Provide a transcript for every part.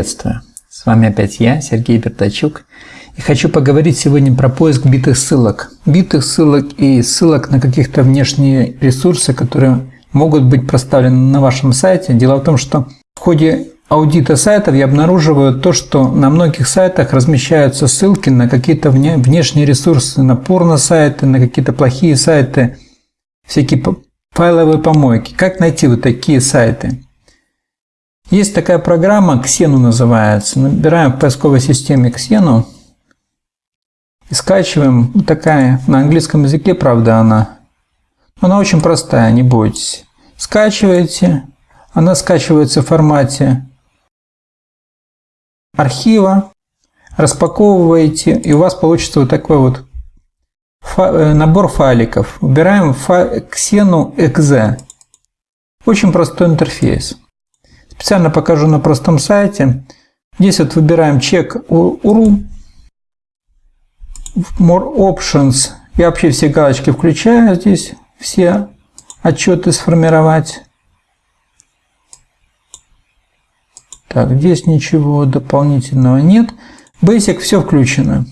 Приветствую! С вами опять я, Сергей Бертачук, и хочу поговорить сегодня про поиск битых ссылок. Битых ссылок и ссылок на каких-то внешние ресурсы, которые могут быть проставлены на вашем сайте. Дело в том, что в ходе аудита сайтов я обнаруживаю то, что на многих сайтах размещаются ссылки на какие-то внешние ресурсы, на порно-сайты, на какие-то плохие сайты, всякие файловые помойки. Как найти вот такие сайты? Есть такая программа, Xenu называется. Набираем в поисковой системе Xenu и скачиваем. Такая, на английском языке, правда, она. Она очень простая, не бойтесь. Скачиваете. Она скачивается в формате архива. Распаковываете, и у вас получится вот такой вот э, набор файликов. Xenu .exe. Очень простой интерфейс. Специально покажу на простом сайте. Здесь вот выбираем чек URL, More Options. Я вообще все галочки включаю здесь, все отчеты сформировать. Так, здесь ничего дополнительного нет. Basic все включено.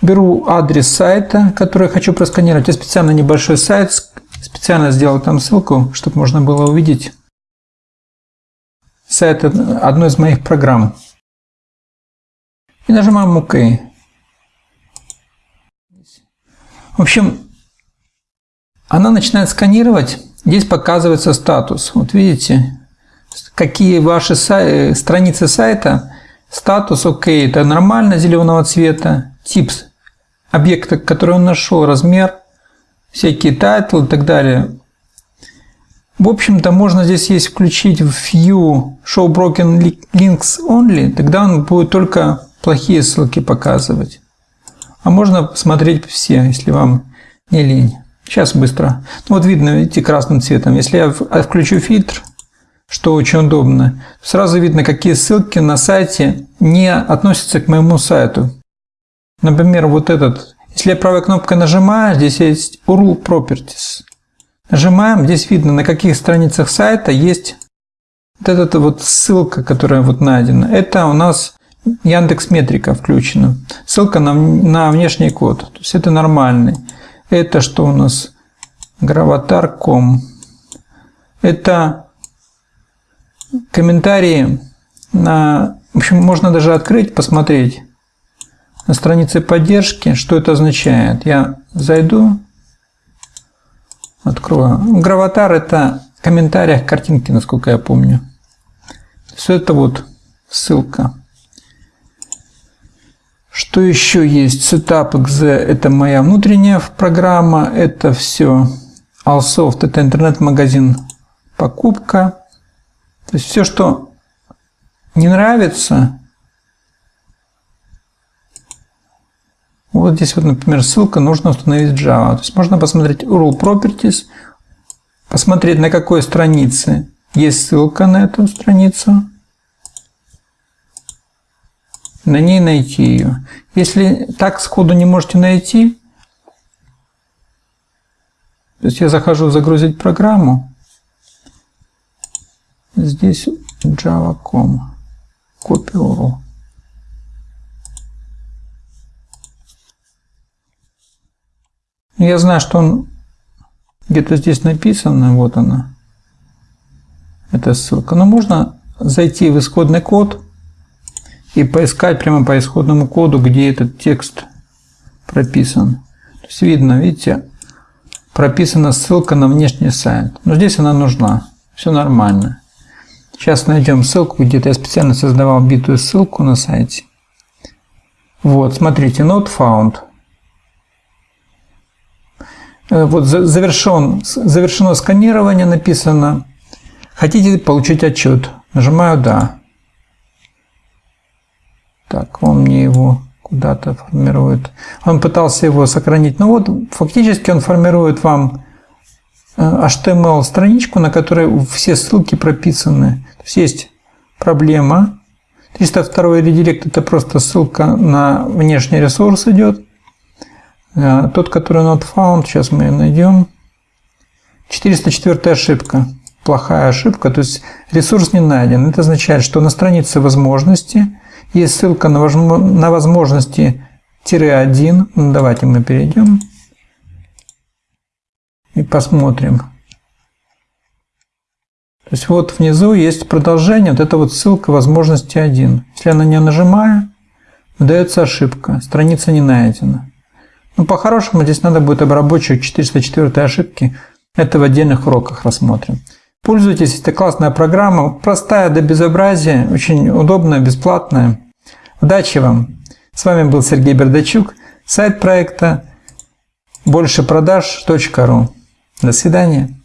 Беру адрес сайта, который я хочу просканировать. Я специально небольшой сайт, специально сделал там ссылку, чтобы можно было увидеть сайт одной из моих программ. И нажимаем ОК. В общем, она начинает сканировать. Здесь показывается статус. Вот видите, какие ваши сай страницы сайта. Статус ОК. Это нормально зеленого цвета. Тип объекта, который он нашел, размер, всякие title ы и так далее. В общем-то, можно здесь есть включить view show broken links only, тогда он будет только плохие ссылки показывать. А можно смотреть все, если вам не лень. Сейчас быстро. Ну, вот видно, видите, красным цветом. Если я включу фильтр, что очень удобно, сразу видно, какие ссылки на сайте не относятся к моему сайту. Например, вот этот. Если я правой кнопкой нажимаю, здесь есть URL Properties. Нажимаем, здесь видно, на каких страницах сайта есть вот эта вот ссылка, которая вот найдена. Это у нас Яндекс Метрика включена. Ссылка на, на внешний код. То есть это нормальный. Это что у нас? Граватар.ком. Это комментарии на... В общем, можно даже открыть, посмотреть на странице поддержки, что это означает. Я зайду Открою. Граватар – это в комментариях картинки, насколько я помню. Все это вот ссылка. Что еще есть? Setup.exe – это моя внутренняя программа. Это все. Allsoft – это интернет-магазин покупка. То есть все, что не нравится, Вот здесь вот, например, ссылка нужно установить Java. То есть можно посмотреть URL Properties, посмотреть на какой странице есть ссылка на эту страницу, на ней найти ее. Если так сходу не можете найти, то есть я захожу загрузить программу, здесь java.com, копия URL. Я знаю, что он где-то здесь написано, вот она, эта ссылка. Но можно зайти в исходный код и поискать прямо по исходному коду, где этот текст прописан. То есть видно, видите, прописана ссылка на внешний сайт. Но здесь она нужна. Все нормально. Сейчас найдем ссылку, где-то я специально создавал битую ссылку на сайте. Вот, смотрите, not found. Э, вот завершен, завершено сканирование, написано. Хотите получить отчет? Нажимаю «Да». Так, он мне его куда-то формирует. Он пытался его сохранить. Ну вот, фактически он формирует вам HTML-страничку, на которой все ссылки прописаны. То есть есть проблема. 302 редирект – это просто ссылка на внешний ресурс идет. Тот, который not found, сейчас мы найдем. 404 ошибка. плохая ошибка, то есть ресурс не найден. Это означает, что на странице возможности есть ссылка на возможности тире 1. Ну, давайте мы перейдем и посмотрим. То есть вот внизу есть продолжение, вот это вот ссылка возможности 1. Если я на нее нажимаю, выдается ошибка, страница не найдена. Ну, по-хорошему, здесь надо будет обработчик 404 ошибки. Это в отдельных уроках рассмотрим. Пользуйтесь, это классная программа, простая до безобразия, очень удобная, бесплатная. Удачи вам! С вами был Сергей Бердачук, сайт проекта большепродаж.ру. До свидания.